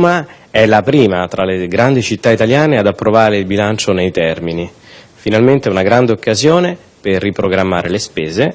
Roma è la prima tra le grandi città italiane ad approvare il bilancio nei termini. Finalmente una grande occasione per riprogrammare le spese